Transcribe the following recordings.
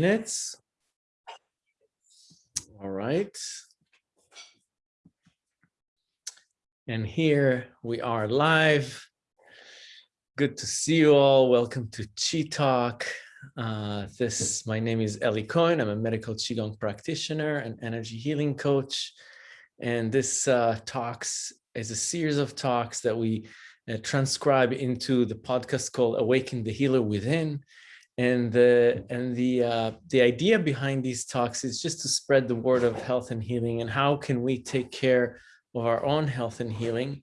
minutes. All right. And here we are live. Good to see you all. Welcome to Chi Talk. Uh, this, my name is Eli Cohen. I'm a medical Qigong practitioner and energy healing coach. And this uh, talks is a series of talks that we uh, transcribe into the podcast called Awaken the Healer Within. And the and the uh, the idea behind these talks is just to spread the word of health and healing and how can we take care of our own health and healing.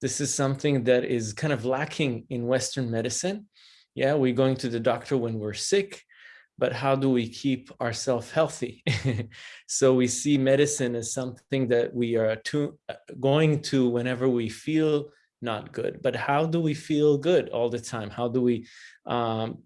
This is something that is kind of lacking in Western medicine. Yeah, we're going to the doctor when we're sick, but how do we keep ourselves healthy? so we see medicine as something that we are to, uh, going to whenever we feel not good, but how do we feel good all the time? How do we um,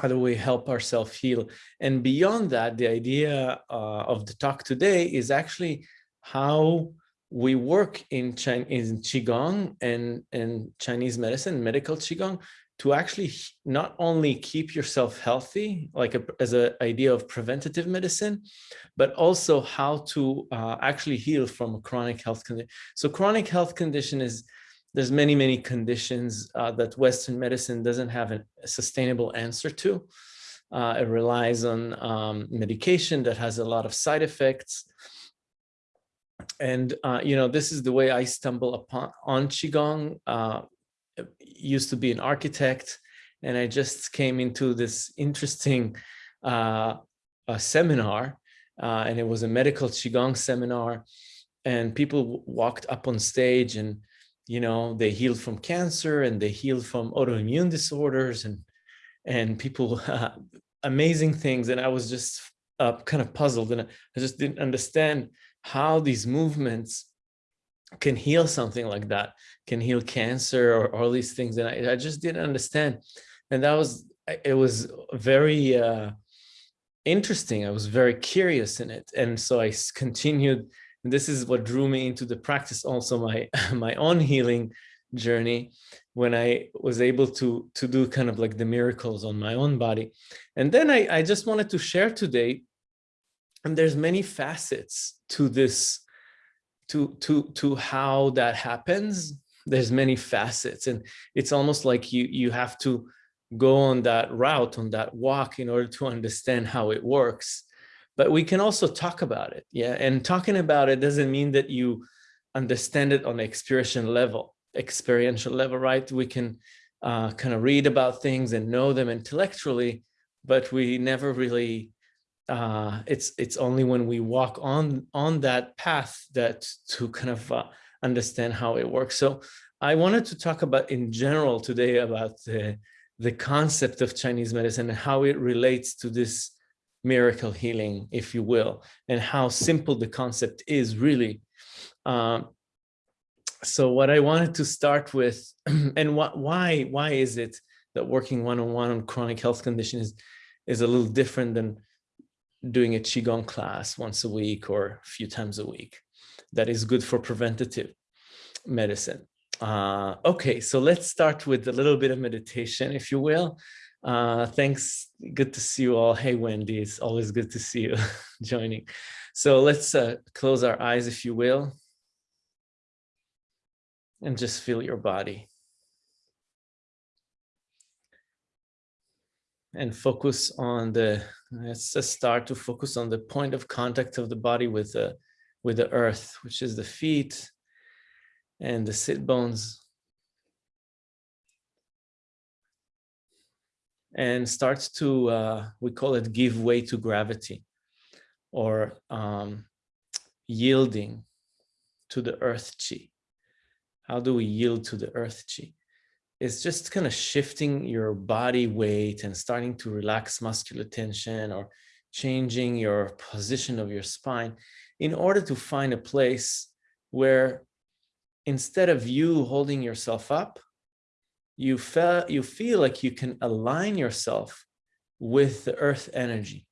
how do we help ourselves heal? And beyond that, the idea uh, of the talk today is actually how we work in, China, in Qigong and, and Chinese medicine, medical Qigong, to actually not only keep yourself healthy, like a, as an idea of preventative medicine, but also how to uh, actually heal from a chronic health condition. So chronic health condition is there's many, many conditions uh, that Western medicine doesn't have a sustainable answer to. Uh, it relies on um, medication that has a lot of side effects. And, uh, you know, this is the way I stumble upon on Qigong. Uh, used to be an architect, and I just came into this interesting uh, seminar, uh, and it was a medical Qigong seminar. And people walked up on stage and you know, they healed from cancer and they healed from autoimmune disorders and and people, uh, amazing things. And I was just uh, kind of puzzled and I just didn't understand how these movements can heal something like that, can heal cancer or all these things. And I, I just didn't understand. And that was, it was very uh, interesting. I was very curious in it. And so I continued and this is what drew me into the practice, also my, my own healing journey when I was able to, to do kind of like the miracles on my own body. And then I, I just wanted to share today, and there's many facets to this, to, to, to how that happens. There's many facets and it's almost like you, you have to go on that route, on that walk in order to understand how it works but we can also talk about it. Yeah. And talking about it doesn't mean that you understand it on experiential level, experiential level, right? We can uh, kind of read about things and know them intellectually, but we never really, uh, it's, it's only when we walk on, on that path that to kind of uh, understand how it works. So I wanted to talk about in general today about the, the concept of Chinese medicine and how it relates to this miracle healing, if you will, and how simple the concept is really. Um, so what I wanted to start with, and what, why, why is it that working one-on-one -on, -one on chronic health conditions is, is a little different than doing a Qigong class once a week or a few times a week. That is good for preventative medicine. Uh, okay, so let's start with a little bit of meditation, if you will. Uh, thanks. Good to see you all. Hey, Wendy, it's always good to see you joining. So let's uh, close our eyes, if you will, and just feel your body. And focus on the, let's just start to focus on the point of contact of the body with the, with the earth, which is the feet and the sit bones and starts to, uh, we call it give way to gravity or um, yielding to the earth chi. How do we yield to the earth chi? It's just kind of shifting your body weight and starting to relax muscular tension or changing your position of your spine in order to find a place where instead of you holding yourself up, you feel you feel like you can align yourself with the earth energy.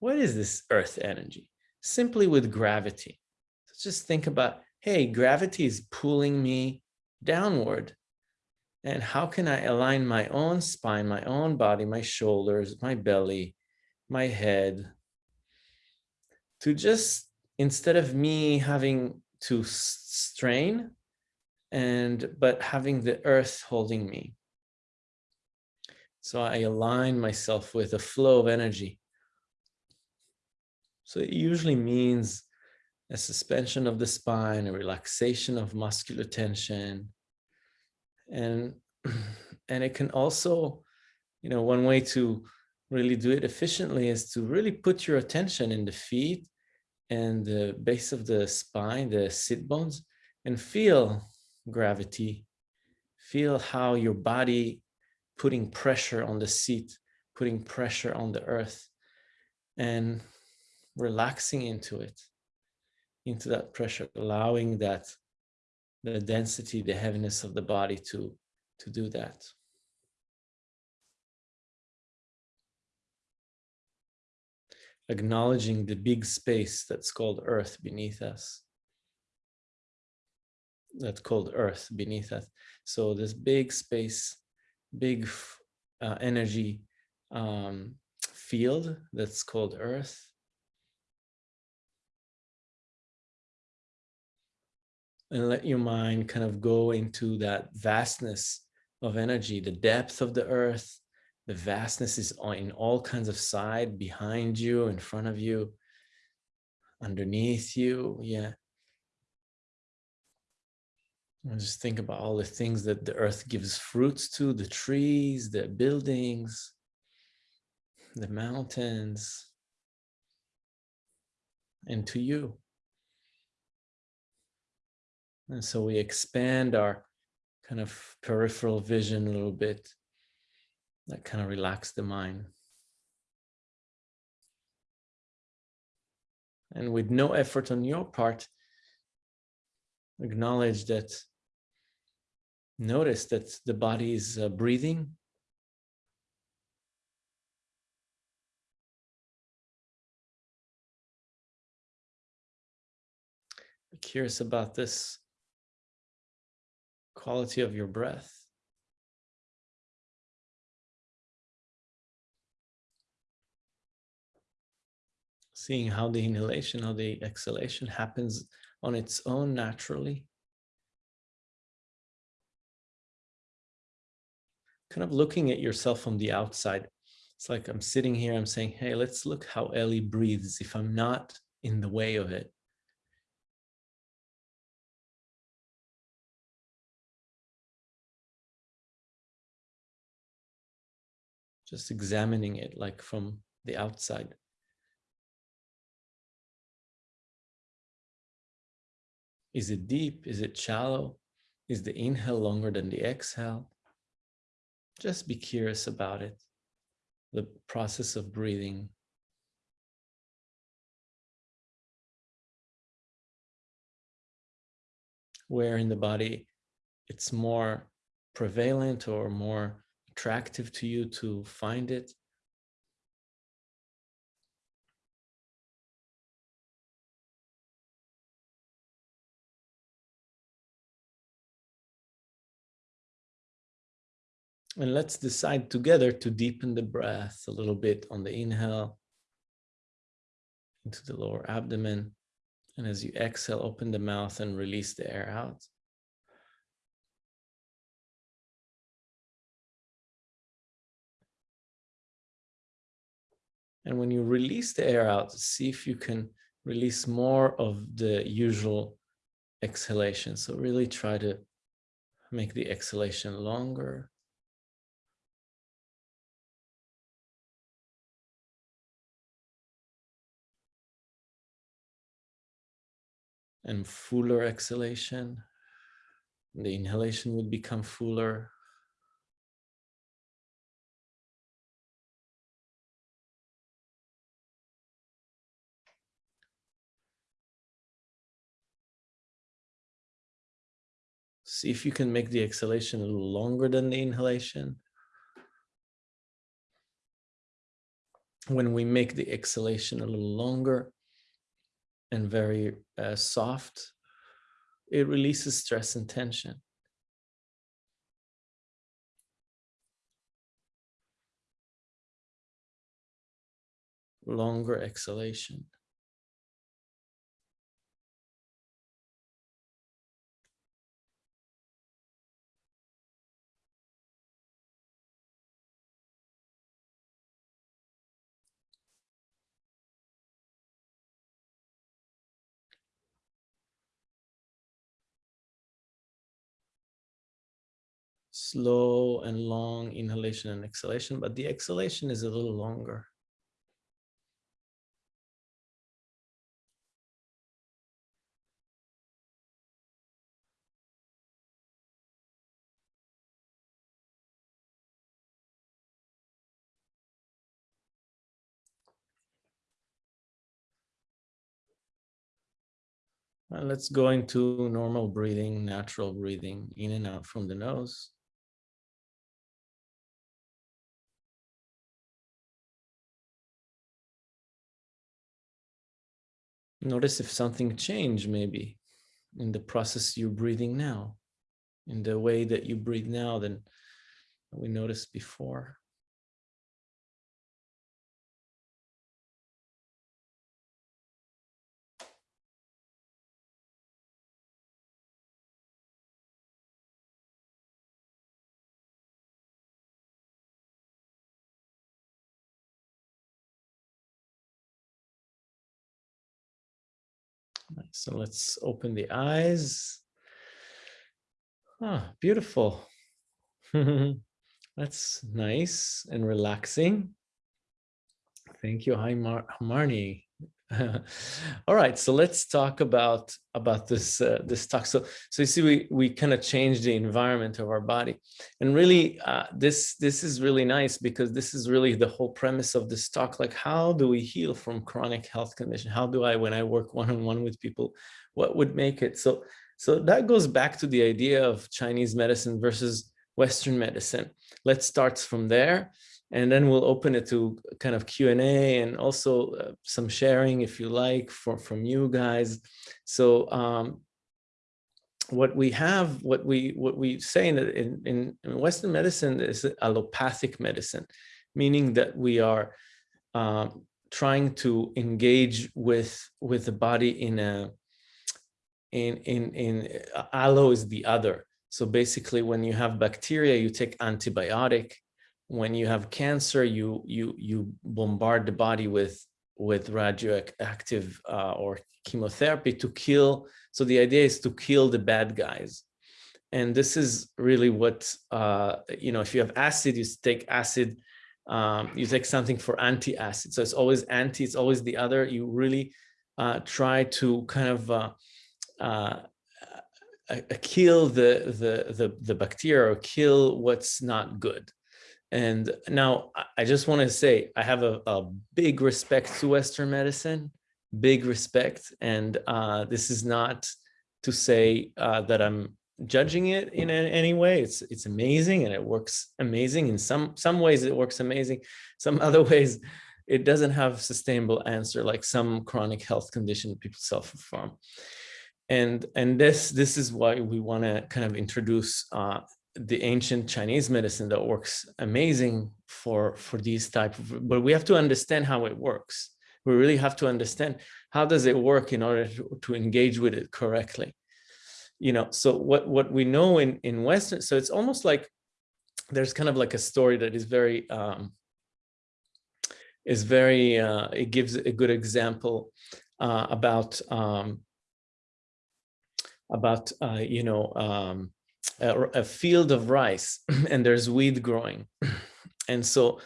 What is this earth energy? Simply with gravity. So just think about, hey, gravity is pulling me downward. And how can I align my own spine, my own body, my shoulders, my belly, my head to just, instead of me having to strain and, but having the earth holding me. So I align myself with a flow of energy. So it usually means a suspension of the spine, a relaxation of muscular tension. And, and it can also, you know, one way to really do it efficiently is to really put your attention in the feet and the base of the spine, the sit bones, and feel gravity. Feel how your body putting pressure on the seat, putting pressure on the earth and relaxing into it, into that pressure, allowing that the density, the heaviness of the body to, to do that. Acknowledging the big space that's called earth beneath us. That's called earth beneath us. So this big space big uh, energy um, field that's called Earth. And let your mind kind of go into that vastness of energy, the depth of the Earth, the vastness is in all kinds of side, behind you, in front of you, underneath you, yeah. Just think about all the things that the earth gives fruits to, the trees, the buildings, the mountains, and to you. And so we expand our kind of peripheral vision a little bit, that kind of relax the mind. And with no effort on your part, acknowledge that Notice that the body is uh, breathing. curious about this quality of your breath. Seeing how the inhalation, how the exhalation happens on its own naturally. Kind of looking at yourself from the outside. It's like I'm sitting here, I'm saying, hey, let's look how Ellie breathes if I'm not in the way of it. Just examining it like from the outside. Is it deep? Is it shallow? Is the inhale longer than the exhale? Just be curious about it, the process of breathing. Where in the body it's more prevalent or more attractive to you to find it. And let's decide together to deepen the breath a little bit on the inhale into the lower abdomen. And as you exhale, open the mouth and release the air out. And when you release the air out, see if you can release more of the usual exhalation. So really try to make the exhalation longer and fuller exhalation. The inhalation would become fuller. See if you can make the exhalation a little longer than the inhalation. When we make the exhalation a little longer, and very uh, soft, it releases stress and tension. longer exhalation. Slow and long inhalation and exhalation, but the exhalation is a little longer. And let's go into normal breathing, natural breathing in and out from the nose. Notice if something changed maybe in the process you're breathing now, in the way that you breathe now than we noticed before. So let's open the eyes. Ah, beautiful. That's nice and relaxing. Thank you. Hi, Mar Marnie. All right, so let's talk about about this uh, this talk. So so you see, we we kind of change the environment of our body, and really uh, this this is really nice because this is really the whole premise of this talk. Like, how do we heal from chronic health condition? How do I, when I work one on one with people, what would make it so? So that goes back to the idea of Chinese medicine versus Western medicine. Let's start from there and then we'll open it to kind of Q&A and also uh, some sharing if you like for, from you guys. So um, what we have, what we what we say in, in, in Western medicine is allopathic medicine, meaning that we are um, trying to engage with with the body in a in in in uh, allo is the other. So basically, when you have bacteria, you take antibiotic when you have cancer, you you you bombard the body with with radioactive uh, or chemotherapy to kill. So the idea is to kill the bad guys. And this is really what, uh, you know, if you have acid, you take acid, um, you take something for anti-acid. So it's always anti, it's always the other. You really uh, try to kind of uh, uh, uh kill the, the, the, the bacteria or kill what's not good. And now I just want to say I have a, a, big respect to Western medicine, big respect. And uh, this is not to say uh, that I'm judging it in any way. It's it's amazing and it works amazing. In some some ways it works amazing. Some other ways it doesn't have sustainable answer like some chronic health condition people suffer from. And and this this is why we want to kind of introduce uh, the ancient Chinese medicine that works amazing for, for these type of, but we have to understand how it works. We really have to understand how does it work in order to, to engage with it correctly. You know, so what, what we know in, in Western, so it's almost like there's kind of like a story that is very, um, is very, uh, it gives a good example uh, about, um, about, uh, you know, um, a, a field of rice and there's weed growing. And so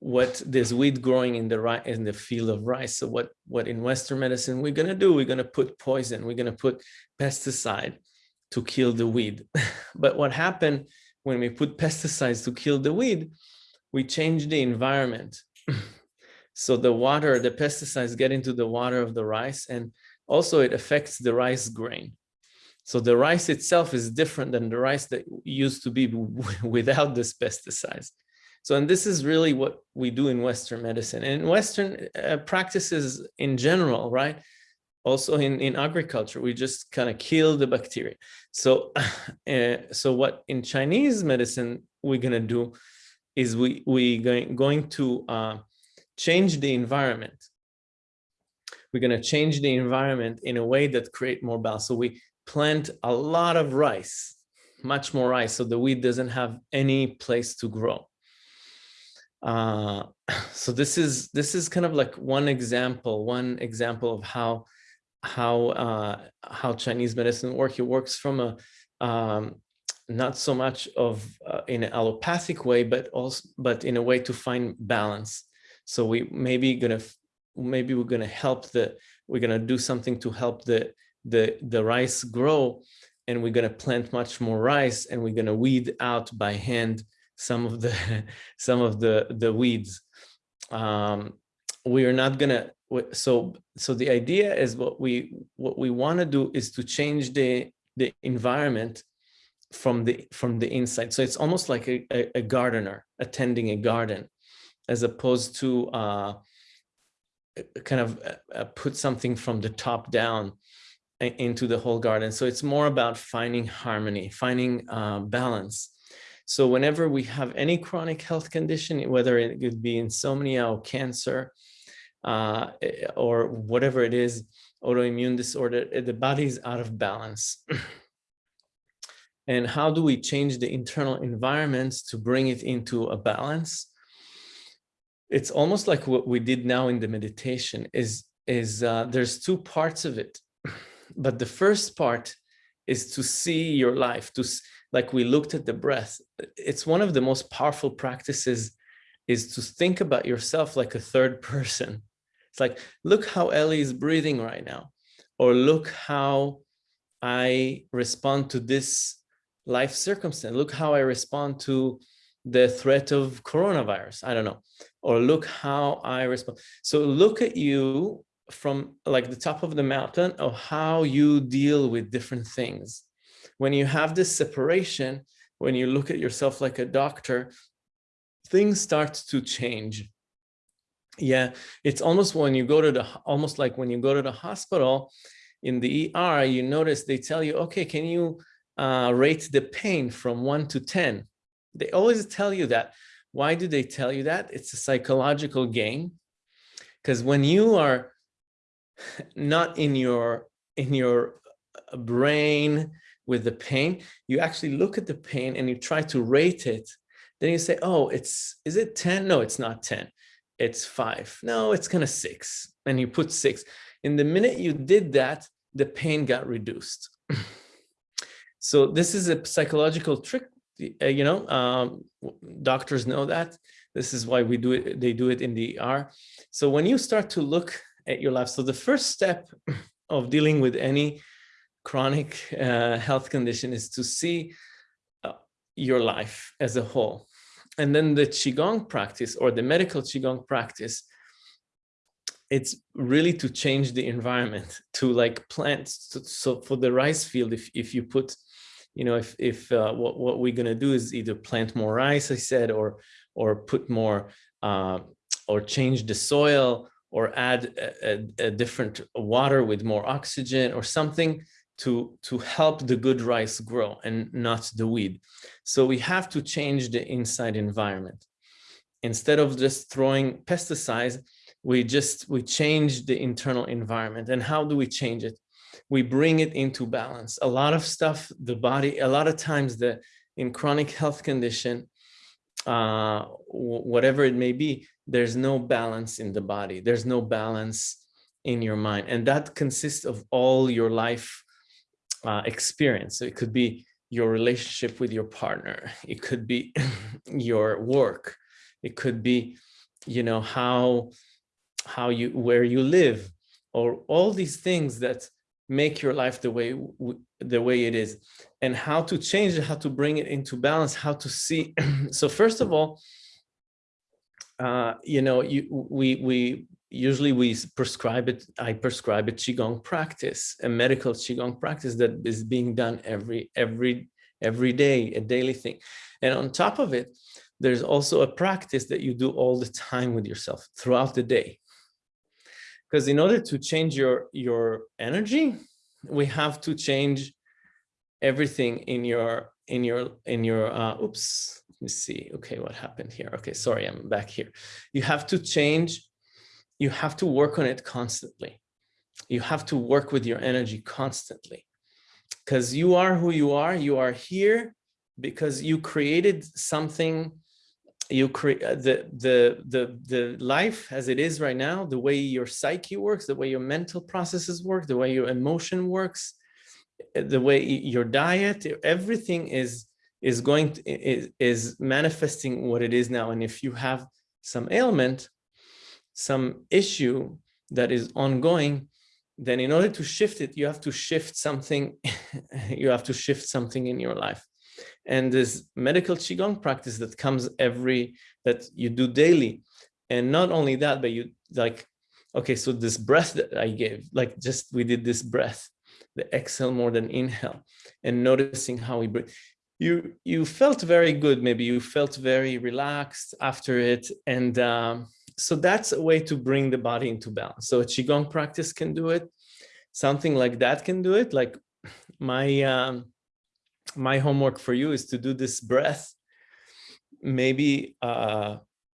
what there's weed growing in the right in the field of rice. So what what in Western medicine we're gonna do? We're gonna put poison. We're gonna put pesticide to kill the weed. but what happened when we put pesticides to kill the weed? We change the environment. so the water, the pesticides get into the water of the rice, and also it affects the rice grain. So the rice itself is different than the rice that used to be without this pesticides. So, and this is really what we do in Western medicine and Western uh, practices in general, right? Also in, in agriculture, we just kind of kill the bacteria. So, uh, so what in Chinese medicine we're going to do is we, we going, going to uh, change the environment. We're going to change the environment in a way that create more balance. So we plant a lot of rice, much more rice, so the weed doesn't have any place to grow. Uh, so this is this is kind of like one example, one example of how how uh, how Chinese medicine works. It works from a um, not so much of uh, in an allopathic way, but also but in a way to find balance. So we maybe gonna maybe we're gonna help the we're gonna do something to help the the the rice grow, and we're gonna plant much more rice, and we're gonna weed out by hand some of the some of the the weeds. Um, we are not gonna so so the idea is what we what we want to do is to change the the environment from the from the inside so it's almost like a, a, a gardener attending a garden as opposed to uh, kind of uh, put something from the top down into the whole garden so it's more about finding harmony finding uh, balance so whenever we have any chronic health condition whether it could be insomnia or cancer uh, eh, or whatever it is, autoimmune disorder, eh, the body is out of balance. and how do we change the internal environments to bring it into a balance? It's almost like what we did now in the meditation is, is uh, there's two parts of it. But the first part is to see your life, to like we looked at the breath. It's one of the most powerful practices is to think about yourself like a third person it's like, look how Ellie is breathing right now, or look how I respond to this life circumstance. Look how I respond to the threat of coronavirus. I don't know. Or look how I respond. So look at you from like the top of the mountain of how you deal with different things. When you have this separation, when you look at yourself like a doctor, things start to change. Yeah it's almost when you go to the almost like when you go to the hospital in the ER you notice they tell you okay can you uh, rate the pain from 1 to 10 they always tell you that. Why do they tell you that? It's a psychological game because when you are not in your in your uh, brain with the pain you actually look at the pain and you try to rate it then you say oh it's is it 10 no it's not 10 it's five. No, it's kind of six. And you put six. In the minute you did that, the pain got reduced. so this is a psychological trick. Uh, you know, um, doctors know that. This is why we do it. They do it in the ER. So when you start to look at your life, so the first step of dealing with any chronic uh, health condition is to see uh, your life as a whole. And then the Qigong practice or the medical Qigong practice, it's really to change the environment to like plants. So for the rice field, if, if you put, you know, if, if uh, what, what we're going to do is either plant more rice, I said, or, or put more, uh, or change the soil or add a, a, a different water with more oxygen or something to, to help the good rice grow and not the weed. So we have to change the inside environment. Instead of just throwing pesticides, we just, we change the internal environment. And how do we change it? We bring it into balance. A lot of stuff, the body, a lot of times the in chronic health condition, uh, whatever it may be, there's no balance in the body. There's no balance in your mind. And that consists of all your life uh, experience. So it could be your relationship with your partner. It could be your work. It could be, you know, how, how you, where you live or all these things that make your life the way, the way it is and how to change it, how to bring it into balance, how to see. so first of all, uh, you know, you, we, we, usually we prescribe it, I prescribe a Qigong practice, a medical Qigong practice that is being done every, every, every day, a daily thing. And on top of it, there's also a practice that you do all the time with yourself throughout the day. Because in order to change your, your energy, we have to change everything in your, in your, in your, uh, oops, let me see. Okay, what happened here? Okay, sorry, I'm back here. You have to change you have to work on it constantly. You have to work with your energy constantly because you are who you are. You are here because you created something you create uh, the the the the life as it is right now the way your psyche works the way your mental processes work the way your emotion works uh, the way your diet everything is is going to, is, is manifesting what it is now. And if you have some ailment some issue that is ongoing then in order to shift it you have to shift something you have to shift something in your life. And this medical qigong practice that comes every that you do daily. And not only that but you like okay so this breath that i gave like just we did this breath the exhale more than inhale and noticing how we breathe you you felt very good. Maybe you felt very relaxed after it. And um, so that's a way to bring the body into balance. So a qigong practice can do it. Something like that can do it. Like my um, my homework for you is to do this breath, maybe uh,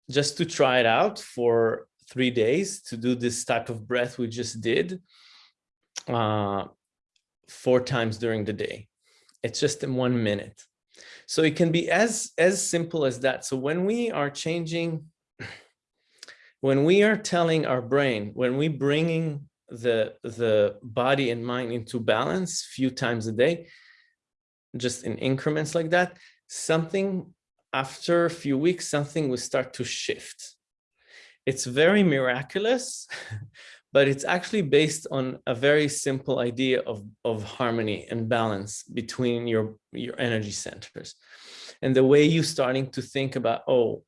just to try it out for three days to do this type of breath we just did uh, four times during the day. It's just in one minute. So it can be as, as simple as that. So when we are changing, when we are telling our brain, when we bringing the, the body and mind into balance few times a day, just in increments like that, something after a few weeks, something will start to shift. It's very miraculous, but it's actually based on a very simple idea of, of harmony and balance between your, your energy centers. And the way you're starting to think about, oh,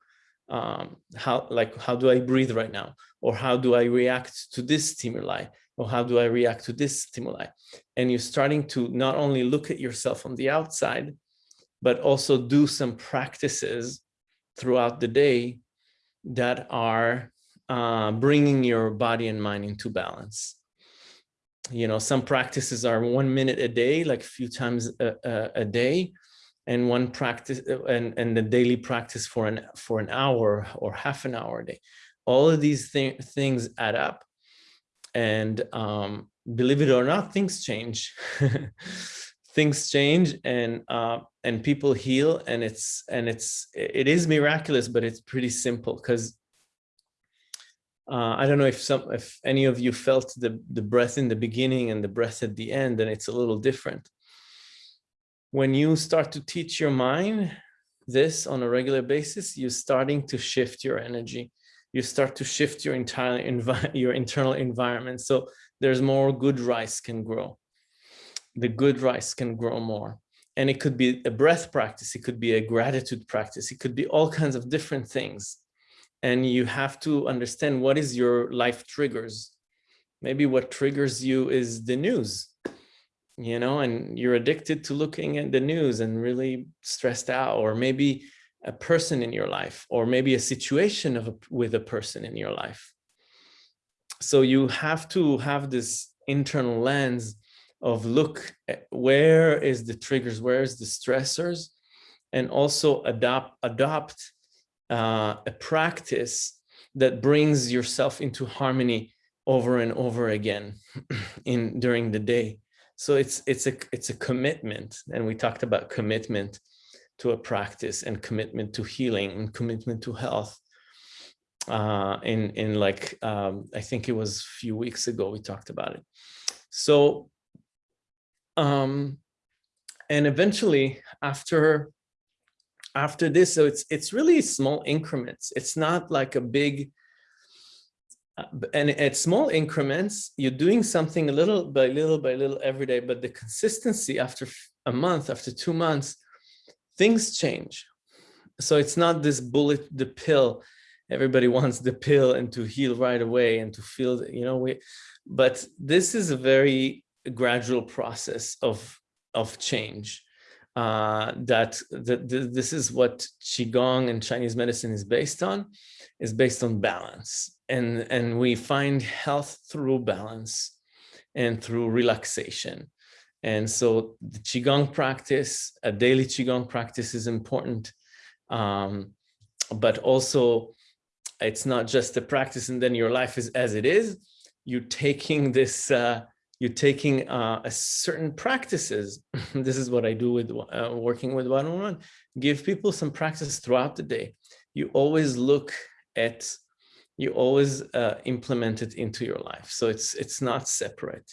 um, how like how do I breathe right now? Or how do I react to this stimuli? or how do I react to this stimuli? And you're starting to not only look at yourself on the outside, but also do some practices throughout the day that are uh, bringing your body and mind into balance. You know, some practices are one minute a day, like a few times a, a, a day, and one practice and, and the daily practice for an for an hour or half an hour a day. All of these th things add up and um, believe it or not, things change. things change and uh, and people heal and it's and it's it is miraculous, but it's pretty simple because uh, I don't know if some if any of you felt the the breath in the beginning and the breath at the end, and it's a little different. When you start to teach your mind this on a regular basis, you're starting to shift your energy you start to shift your entire your internal environment. So there's more good rice can grow. The good rice can grow more. And it could be a breath practice. It could be a gratitude practice. It could be all kinds of different things. And you have to understand what is your life triggers. Maybe what triggers you is the news, you know, and you're addicted to looking at the news and really stressed out, or maybe a person in your life or maybe a situation of with a person in your life. So you have to have this internal lens of look where is the triggers, where is the stressors, and also adopt adopt uh, a practice that brings yourself into harmony over and over again in during the day. So it's it's a it's a commitment, and we talked about commitment to a practice and commitment to healing and commitment to health. Uh, in in like um, I think it was a few weeks ago we talked about it. So, um, and eventually after after this, so it's it's really small increments. It's not like a big and at small increments, you're doing something a little by little by little every day, but the consistency after a month, after two months, things change. So it's not this bullet, the pill. Everybody wants the pill and to heal right away and to feel, you know, we, but this is a very gradual process of, of change. Uh, that, this is what Qigong and Chinese medicine is based on, is based on balance. And, and we find health through balance and through relaxation. And so the Qigong practice, a daily Qigong practice is important, um, but also it's not just a practice and then your life is as it is. You're taking this, uh, you're taking uh, a certain practices. this is what I do with uh, working with one-on-one. -on -one. Give people some practice throughout the day. You always look at, you always uh, implement it into your life. So it's it's not separate.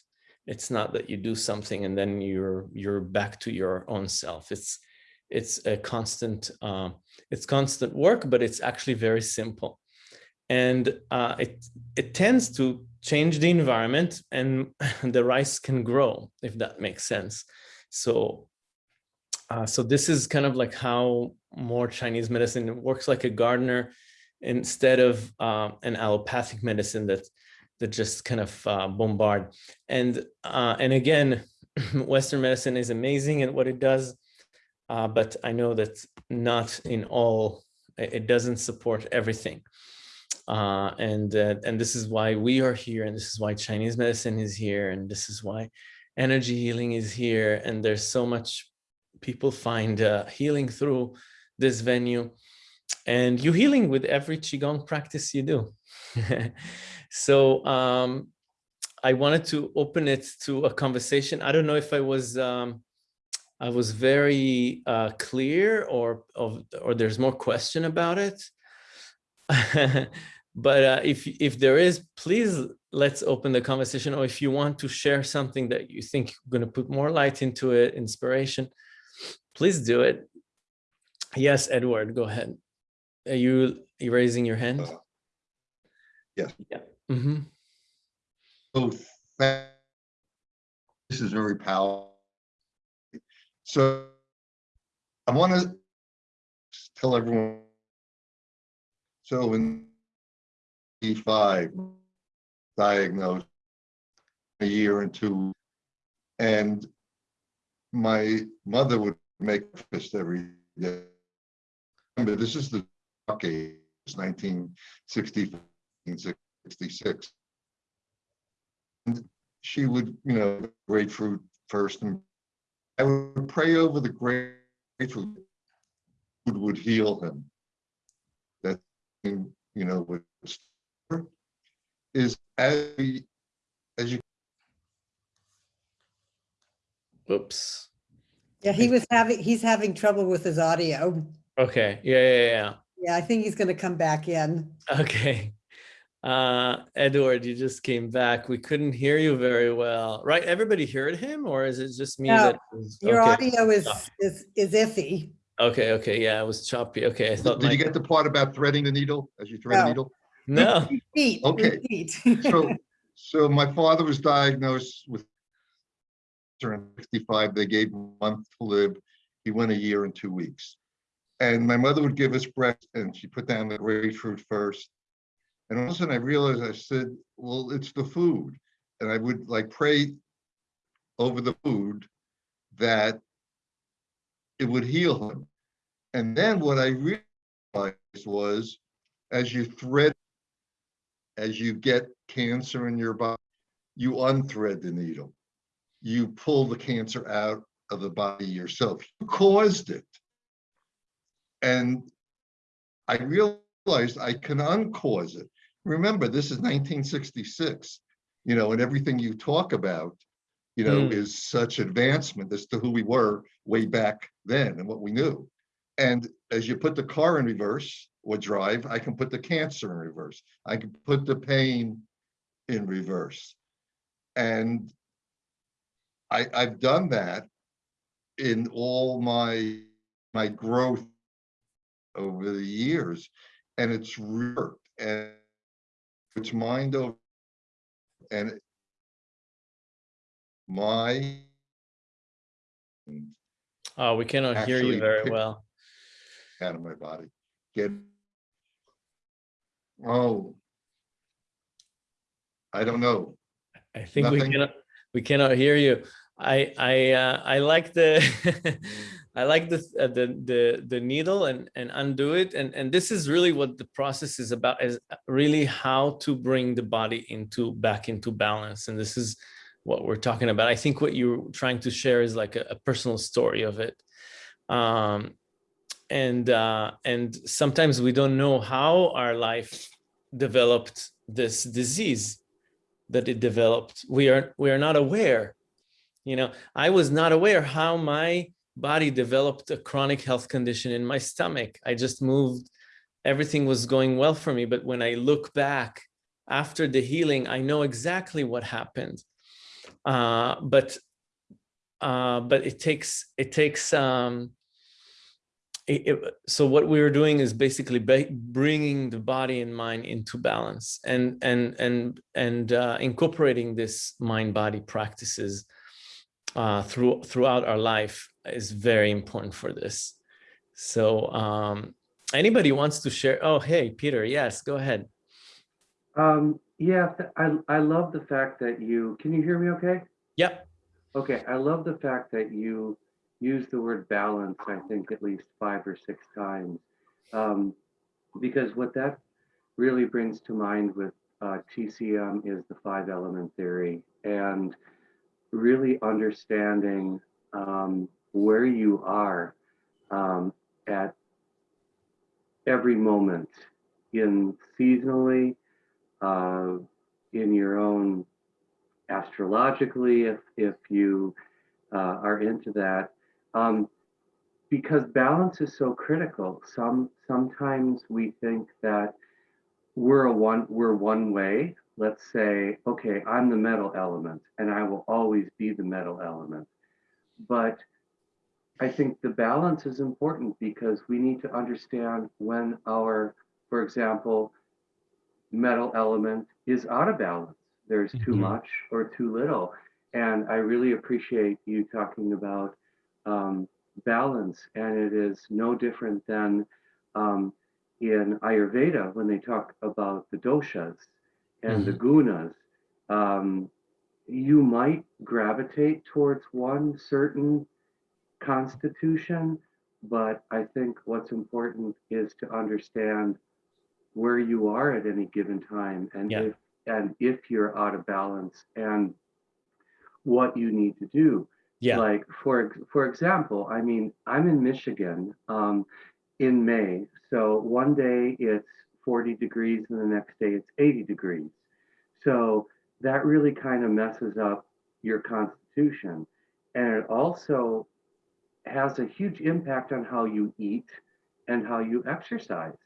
It's not that you do something and then you're you're back to your own self. It's it's a constant uh, it's constant work, but it's actually very simple. And uh, it, it tends to change the environment and the rice can grow, if that makes sense. So, uh, so this is kind of like how more Chinese medicine works like a gardener instead of uh, an allopathic medicine that that just kind of uh, bombard. And uh, and again, Western medicine is amazing at what it does, uh, but I know that not in all, it doesn't support everything. Uh, and uh, and this is why we are here, and this is why Chinese medicine is here, and this is why energy healing is here. And there's so much people find uh, healing through this venue, and you healing with every qigong practice you do. so um, I wanted to open it to a conversation. I don't know if I was um, I was very uh, clear or, or, or there's more question about it. but uh, if, if there is, please let's open the conversation. Or if you want to share something that you think you're going to put more light into it, inspiration, please do it. Yes, Edward, go ahead. Are you, raising your hand? Uh, yes. Yeah. Mm -hmm. So this is very powerful so I want to tell everyone. So in E5, diagnosed a year and two, and my mother would make breakfast every day. Remember, this is the 1960, 1966. And she would, you know, grapefruit first and I would pray over the grapefruit would heal him. That you know would is as we, as you. Oops. Yeah, he was having he's having trouble with his audio. Okay. Yeah, yeah, yeah. Yeah, I think he's going to come back in. Okay. Uh, Edward, you just came back. We couldn't hear you very well, right? Everybody heard him, or is it just me? No, that was, your okay. audio is, is is iffy. Okay, okay, yeah, it was choppy. Okay, I thought. Did my... you get the part about threading the needle as you thread no. the needle? No. Repeat. Okay. Repeat. so, so my father was diagnosed with 65. They gave him a month to live. He went a year and two weeks. And my mother would give us breast, and she put down the grapefruit first and all of a sudden I realized I said, well, it's the food. And I would like pray over the food that it would heal him. And then what I realized was as you thread, as you get cancer in your body, you unthread the needle. You pull the cancer out of the body yourself. You caused it. And I realized I can uncause it remember, this is 1966, you know, and everything you talk about, you know, mm. is such advancement as to who we were way back then and what we knew. And as you put the car in reverse or drive, I can put the cancer in reverse. I can put the pain in reverse. And I, I've done that in all my my growth over the years, and it's worked. And its mind over and my oh we cannot hear you very well out of my body get oh i don't know i think Nothing. we cannot we cannot hear you i i uh, i like the I like the, uh, the, the, the needle and, and undo it. And, and this is really what the process is about, is really how to bring the body into back into balance. And this is what we're talking about. I think what you're trying to share is like a, a personal story of it. Um, and uh, and sometimes we don't know how our life developed this disease that it developed. We are we are not aware. You know, I was not aware how my body developed a chronic health condition in my stomach. I just moved, everything was going well for me. But when I look back after the healing, I know exactly what happened. Uh, but uh, but it takes it takes um, it, it- so what we were doing is basically ba- bringing the body and mind into balance and and and and uh, incorporating this mind body practices uh, through throughout our life is very important for this. So um, anybody wants to share? Oh, hey, Peter. Yes, go ahead. Um, yeah, I, I love the fact that you, can you hear me okay? Yep. Okay, I love the fact that you use the word balance, I think at least five or six times. Um, because what that really brings to mind with uh, TCM is the five element theory and really understanding um, where you are um, at every moment in seasonally, uh, in your own astrologically, if if you uh, are into that, um, because balance is so critical. Some sometimes we think that we're a one we're one way. Let's say, okay, I'm the metal element, and I will always be the metal element. But I think the balance is important because we need to understand when our, for example, metal element is out of balance. There's too Mhm. much or too little. And I really appreciate you talking about um, balance. And it is no different than um, in Ayurveda when they talk about the doshas and the gunas. Um, you might gravitate towards one certain constitution, but I think what's important is to understand where you are at any given time and Yeah. if and if you're out of balance and what you need to do. Yeah. Like for for example, I mean, I'm in Michigan um, in May, so one day it's 40 degrees and the next day it's 80 degrees. So that really kind of messes up your constitution, and it also has a huge impact on how you eat and how you exercise.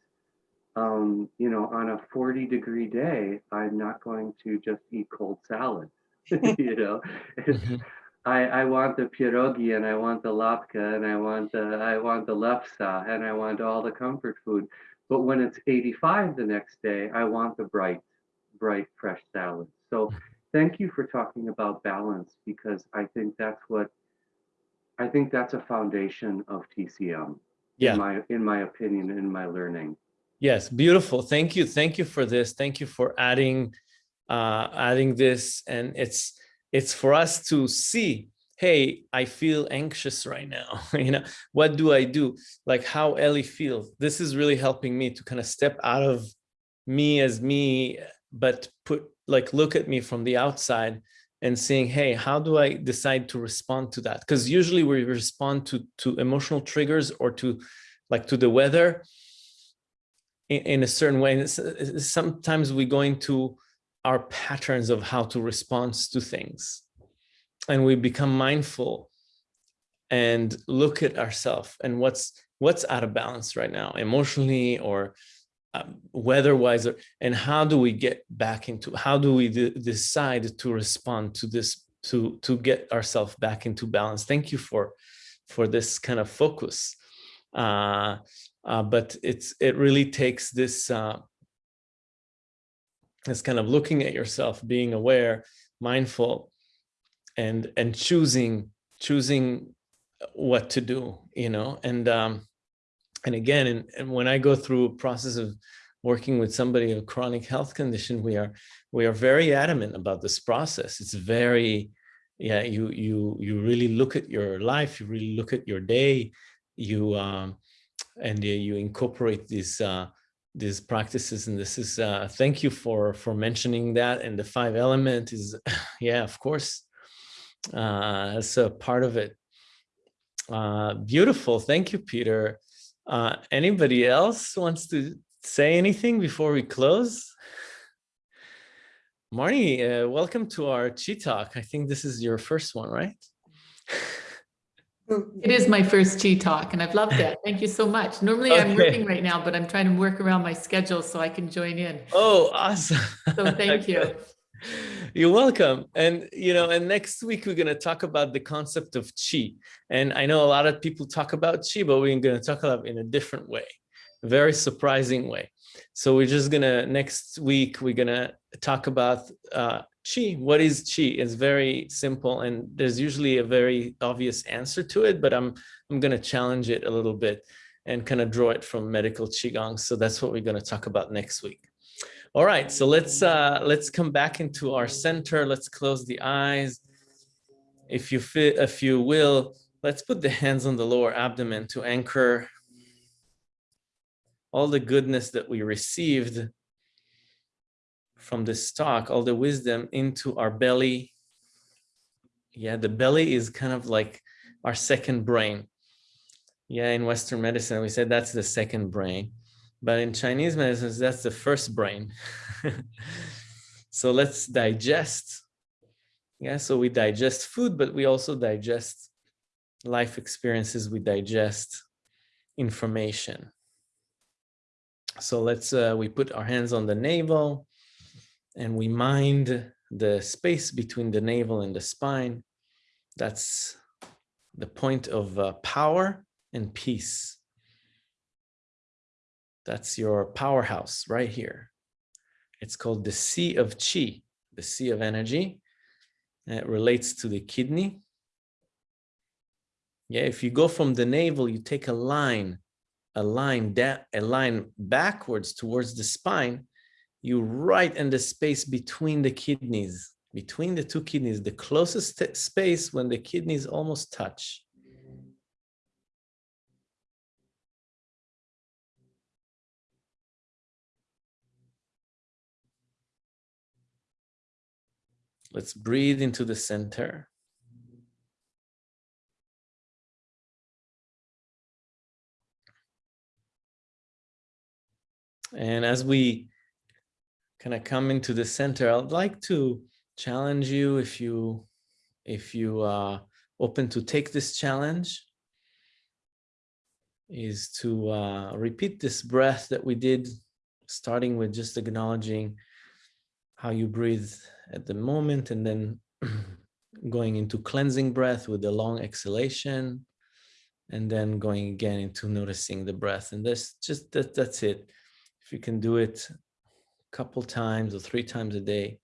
Um, you know, on a 40 degree day, I'm not going to just eat cold salad. you know, Mhm. I, I want the pierogi and I want the lapka and I want the I want the lepsa and I want all the comfort food. But when it's 85 the next day, I want the bright, bright, fresh salad. So thank you for talking about balance because I think that's what I think that's a foundation of TCM Yeah. in my in my opinion in my learning. Yes, beautiful. Thank you. Thank you for this. Thank you for adding uh adding this and it's it's for us to see, hey, I feel anxious right now. you know, what do I do? Like how Ellie feels. This is really helping me to kind of step out of me as me, but put like look at me from the outside and saying, hey, how do I decide to respond to that? Because usually we respond to to emotional triggers or to like to the weather in, in a certain way. And sometimes we go into our patterns of how to respond to things. And we become mindful and look at ourselves and what's what's out of balance right now emotionally or um, weather-wise and how do we get back into how do we decide to respond to this to to get ourselves back into balance? Thank you for for this kind of focus. Uh, uh, but it's it really takes this uh, this kind of looking at yourself, being aware, mindful, and and choosing choosing what to do, you know, and um, and again, and, and when I go through a process of working with somebody with a chronic health condition, we are we are very adamant about this process. It's very yeah, you you you really look at your life, you really look at your day, you um, and you you incorporate these uh, these practices. And this is uh, thank you for for mentioning that. And the five element is yeah, of course, uh, that's a part of it. Uh, beautiful. Thank you, Peter. Uh, anybody else wants to say anything before we close? Marnie, uh, welcome to our Chi Talk. I think this is your first one, right? It is my first Chi Talk and I've loved it. Thank you so much. Normally I'm working right now, but I'm trying to work around my schedule so I can join in. Oh, awesome. So thank you. You're welcome. And, you know, and next week we're going to talk about the concept of chi. And I know a lot of people talk about chi, but we're going to talk about it in a different way, a very surprising way. So we're just going to, next week, we're going to talk about uh, chi. What is chi? It's very simple and there's usually a very obvious answer to it, but I'm, I'm going to challenge it a little bit and kind of draw it from medical qigong. So that's what we're going to talk about next week. All right, so let's uh, let's come back into our center. Let's close the eyes. If you fit, if you will, let's put the hands on the lower abdomen to anchor all the goodness that we received from the stock, all the wisdom into our belly. Yeah, the belly is kind of like our second brain. Yeah, in Western medicine, we said that's the second brain. But in Chinese medicine, that's the first brain. so let's digest. Yeah, so we digest food, but we also digest life experiences. We digest information. So let's, uh, we put our hands on the navel and we mind the space between the navel and the spine. That's the point of uh, power and peace. That's your powerhouse right here. It's called the sea of chi, the sea of energy. And it relates to the kidney. Yeah, if you go from the navel, you take a line, a line a line backwards towards the spine, you right in the space between the kidneys, between the two kidneys, the closest space when the kidneys almost touch. Let's breathe into the center. And as we kind of come into the center, I'd like to challenge you if you if you are open to take this challenge is to uh, repeat this breath that we did, starting with just acknowledging how you breathe at the moment and then going into cleansing breath with a long exhalation and then going again into noticing the breath. And this just that that's it. If you can do it couple times or three times a day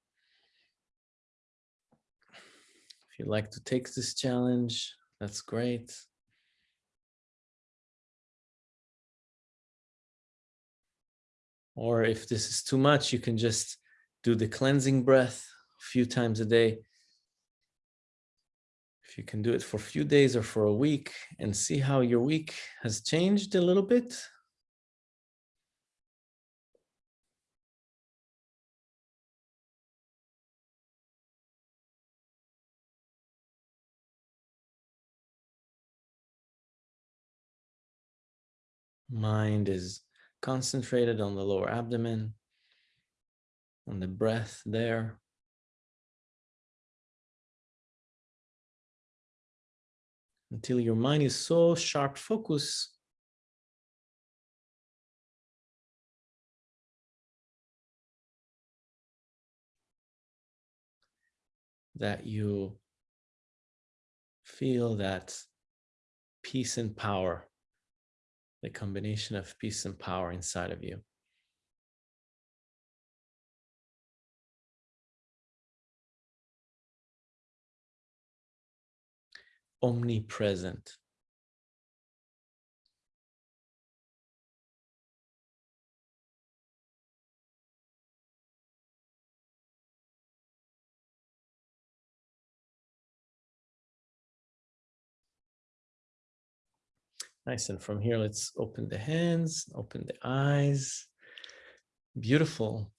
if you'd like to take this challenge that's great or if this is too much you can just do the cleansing breath a few times a day. If you can do it for a few days or for a week and see how your week has changed a little bit. Mind is concentrated on the lower abdomen on the breath there. Until your mind is so sharp focus. That you feel that peace and power, the combination of peace and power inside of you. omnipresent. Nice, and from here, let's open the hands, open the eyes. Beautiful.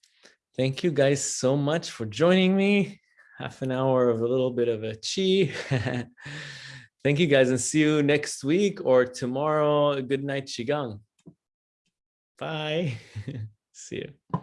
Thank you guys so much for joining me. Half an hour of a little bit of a chi. Thank you guys and see you next week or tomorrow. Good night, Qigong. Bye. See you.